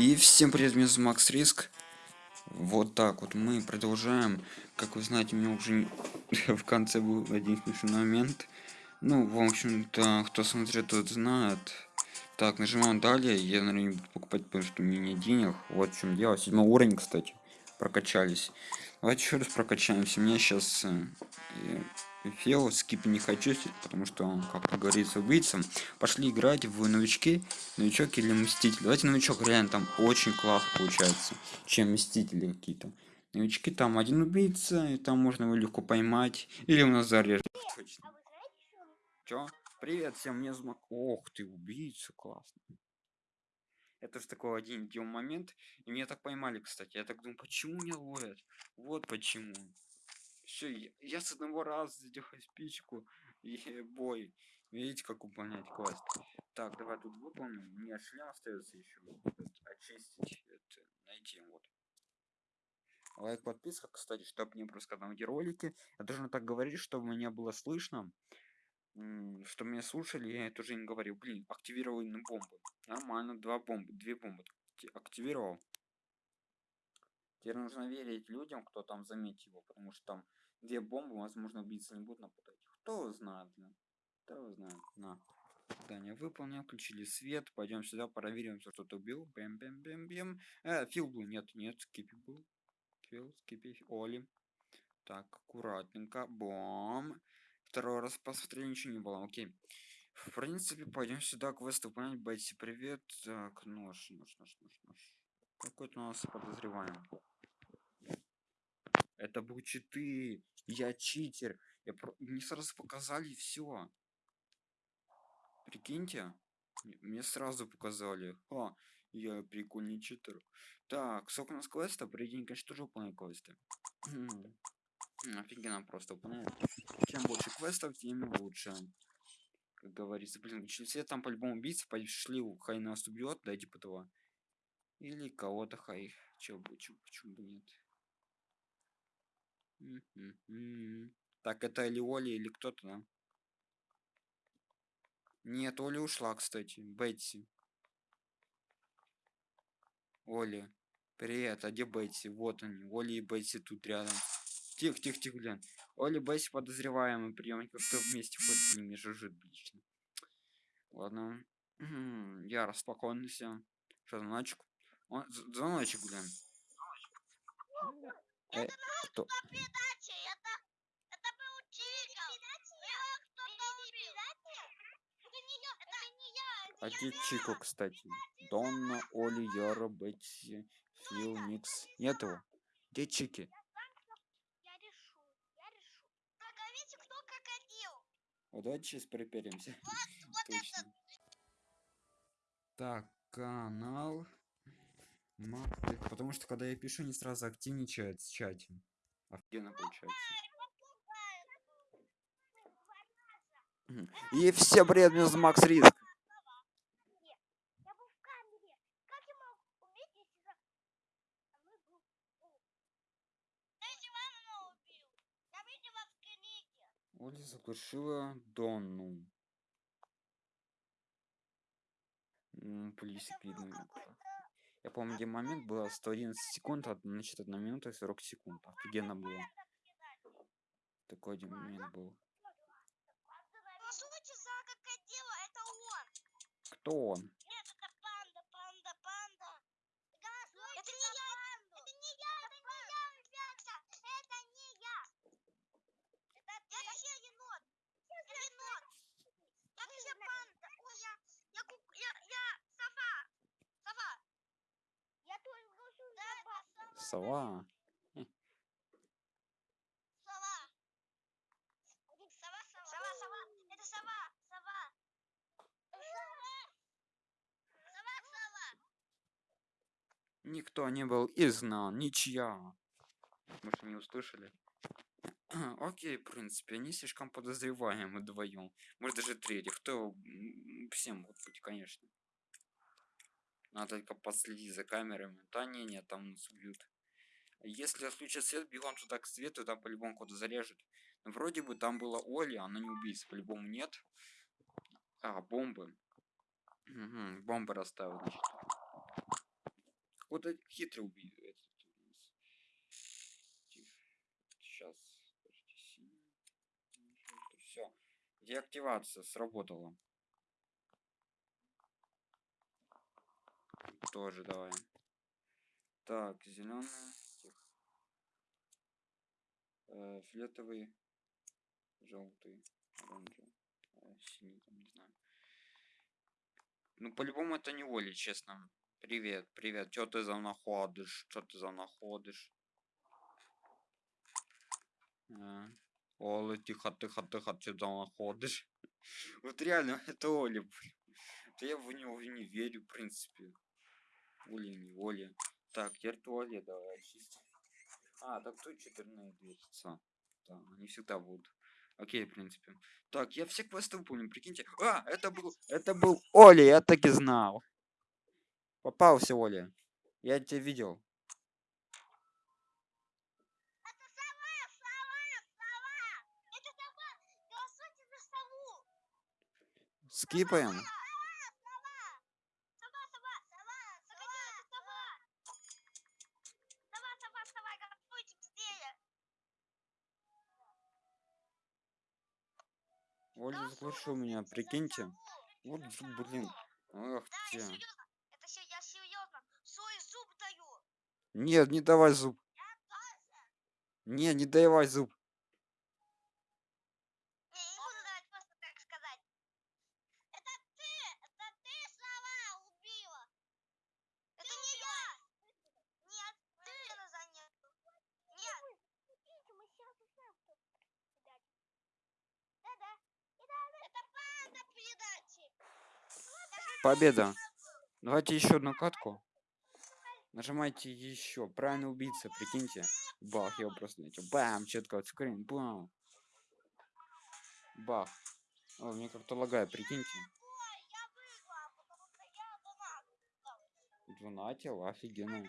И всем привет, меня зовут Макс Риск. Вот так вот мы продолжаем. Как вы знаете, у меня уже в конце был один смешной момент. Ну, в общем-то, кто смотрит, тот знает. Так, нажимаем далее. Я, наверное, не буду покупать, потому что у меня нет денег. Вот в чем дело. Седьмой уровень, кстати. Прокачались. Давайте еще раз прокачаемся. У меня сейчас Фео скип не хочу, потому что он, как говорится, убийцам. Пошли играть в новички, новичок или мститель. Давайте новичок, реально там очень классно получается, чем мстители какие-то. Новички там один убийца, и там можно его легко поймать. Или у нас зарежет. Точно. Чё? Привет всем, мне змак. Ох ты, убийца, классно. Это же такой один момент. И меня так поймали, кстати. Я так думаю, почему меня ловят? Вот почему. Все, я, я с одного раза задехаю спичку и бой. Видите, как выполнять квест. Так, давай тут выполним. Не, шлем остается еще. Очистить, это, найти, вот. Лайк, подписка, кстати, чтобы не когда эти ролики. Я должен так говорить, чтобы меня было слышно. Что меня слушали, я тоже не говорил. Блин, активировал на бомбы. Нормально, два бомбы, две бомбы активировал. Теперь нужно верить людям, кто там заметил потому что там Две бомбы, возможно, убийцы не будут нападать. Кто знает, блин. Кто знает. На. Задание выполнил, включили свет. Пойдем сюда, проверим, все кто-то убил. Бэм, бэм, бэм, бэм. Э, Фил был. Нет, нет, Скипи был. Фил, Скипи, Оли. Так, аккуратненько. Бом. Второй раз посмотрели, ничего не было. Окей. В принципе, пойдем сюда квест выполнять. Бетси, привет. Так, нож, нож, нож, нож, нож. Какой-то у нас подозреваем. Это был читы. Я читер. Я про... Мне сразу показали все. Прикиньте. Мне сразу показали. А, я прикольный читер. Так, сколько у нас квеста? Придень, конечно, тоже выполняю квесты. Офигенно просто выполняю. Чем больше квестов, тем лучше. Как говорится, блин, все там по-любому убийцы пошли, хай нас убьет, да, типа того. Или кого-то хай. Чё, почему, почему бы нет? Так, это или Оля, или кто-то, да? Нет, Оля ушла, кстати. Бетси. Оля. Привет, а где Бетси? Вот они. Оля и Бетси тут рядом. Тихо, тихо, тихо, блин. Оля и Бетси подозреваемый прием. Как-то вместе ходят, блин, мне жужжит лично. Ладно. Я распокоился. Что, звоночек? Он, звоночек, блин. Э, кто? А где Чико, кстати? Донна, Оли, Яра, Бетти, Фил, Микс. Нет его. Где Чики? Вот давайте сейчас приперемся. Вот, вот так, канал. Потому что когда я пишу, не сразу активничает в чате. Офигенно получается. И все привет, меня Макс Риск. Оля заглушила Донну. Плюсик видно. Я помню, где момент было 111 секунд, значит, 1 минута и 40 секунд. Офигенно было. Такой один момент был. Кто он? Сова. Сова. Сова, сова. Сова, сова. Это сова, сова. Сова, сова. Никто не был изгнан, ничья. Может, не услышали? Окей, в принципе, они слишком подозреваемы вдвоем. Может, даже третий. Кто всем может быть, конечно. Надо только последить за камерами. Да не, нет, там нас убьют. Если отключат свет, бегом туда к свету, там по-любому куда зарежет. Но вроде бы там была Оли, она не убийца, по-любому нет. А, бомбы. Угу, бомбы расставил, значит. Этот хитрый убийца. Этот у нас. Сейчас. Все. Деактивация сработала. Тоже давай. Так, зеленый. Э, фиолетовый, желтый, оранжевый, э, синий, там, не знаю. Ну, по-любому это не Оли, честно. Привет, привет. Чё ты за находишь? Чё ты за находишь? А. Оля, тихо, тихо, тихо, чё за находишь? Вот реально, это Оля, блин. Я в него не верю, в принципе. Оля, не Оля. Так, теперь туалет давай очистим. А, так тут четырные движется. Да, они всегда будут. Окей, в принципе. Так, я все квесты выполнил, прикиньте. А, это был, это был Оля, я так и знал. Попался, Оля. Я тебя видел. Это сова, сова, сова. Это сова. Голосуйте за сову. Скипаем. Сова, сова. Сова, сова, сова. Заходи, это сова. Сова, сова, сова. Голосуйте быстрее. Заглушил меня, прикиньте. Вот, зуб, блин. Ах ты. серьезно. Это все, я серьезно. Свой зуб даю. Нет, не давай зуб. Не, не давай зуб. Не, я не буду давать просто так сказать. Это ты! Это ты сова убила! Это не я! Нет, ты за нет. Нет! мы сейчас узнаем, кто Да-да. Это панда передачи! Победа. Давайте еще одну катку. Нажимайте еще. Правильно убийца, прикиньте. Бах, я его просто начал. Бам, четко скрин. Бам. Бах. О, мне как-то лагает, прикиньте. Донатил, офигенно.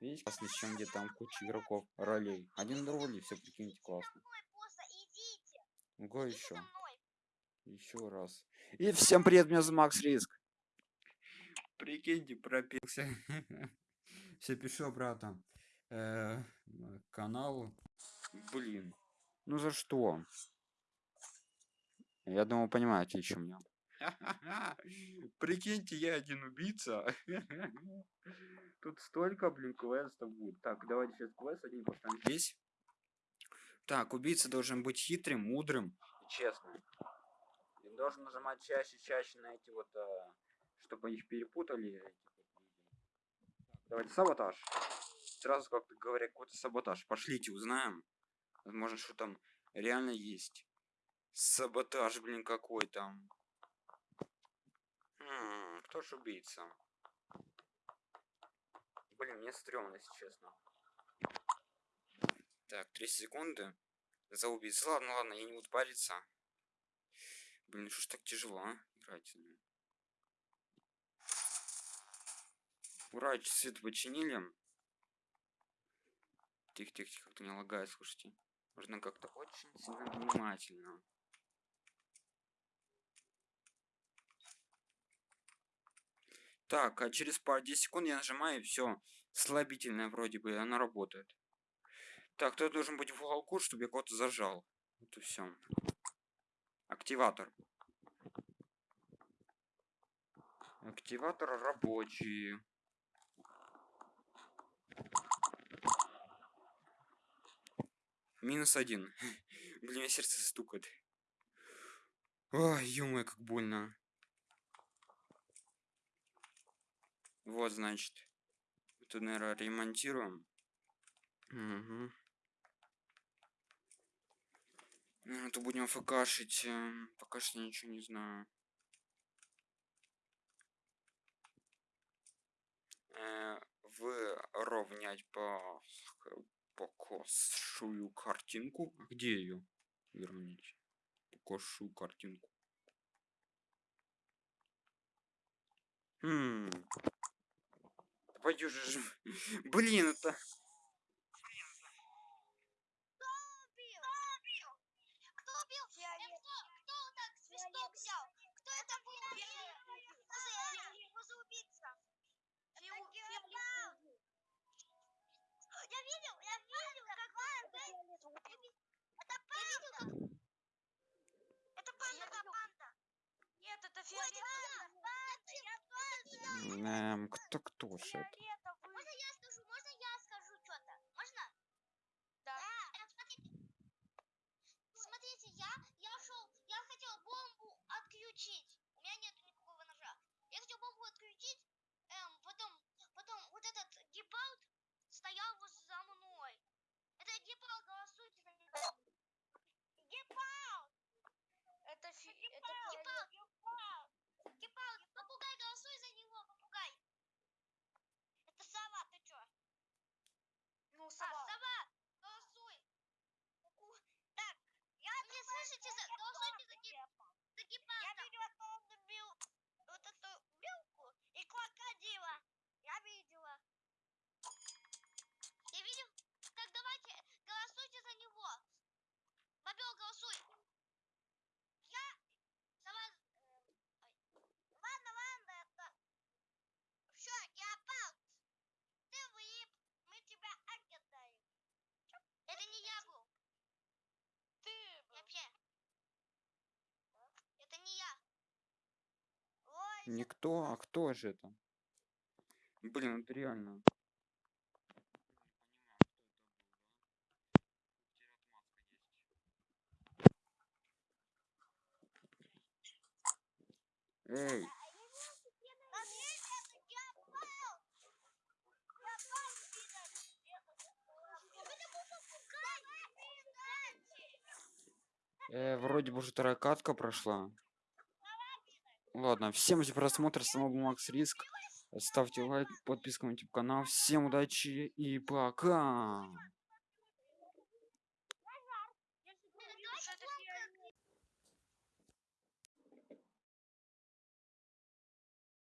Видите, классно, чем где там куча игроков, ролей. Один роли, все прикиньте, классно. Идите еще. Еще раз. И всем привет, меня зовут Макс Риск. Прикиньте, пропился. Все пишу обратно. Э, каналу. Блин. Ну за что? Я думаю, понимаете, еще меня. Прикиньте, я один убийца. Тут столько, блин, квестов будет. Так, давайте сейчас квест один поставим здесь. Так, убийца должен быть хитрым, мудрым и честным. Должен нажимать чаще, чаще на эти вот, э, чтобы их перепутали. давайте саботаж. Сразу как-то говоря, какой-то саботаж. Пошлите, узнаем. Возможно, что там реально есть. Саботаж, блин, какой там. М, кто ж убийца? Блин, мне стрёмно, если честно. Так, 3 секунды. За убийцу. Ладно, ладно, я не буду париться. Блин, что ж так тяжело, а? Играть. ну. Ура, свет починили. Тихо, тихо, тихо, как-то не лагает, слушайте. Нужно как-то очень сильно внимательно. Так, а через пару 10 секунд я нажимаю, и все. Слабительная вроде бы, она работает. Так, кто должен быть в уголку, чтобы я кого-то зажал. Вот и все. Активатор. Активатор рабочий. Минус один. Блин, сердце стукает. Ой, ё как больно. Вот, значит. Тут, наверное, ремонтируем. Угу. Ну, то будем фкшить. эм, Пока что ничего не знаю. Э, выровнять по покосшую картинку. А Где ее? Выровнять. Покосшую картинку. Хм. Пойдешь же. Блин, это. тушит. Никто, а кто же это? Блин, это реально. Эй. Э, вроде бы уже вторая прошла. Ладно, всем за просмотр, с вами Макс Риск. Ставьте лайк, подписка на YouTube канал. Всем удачи и пока!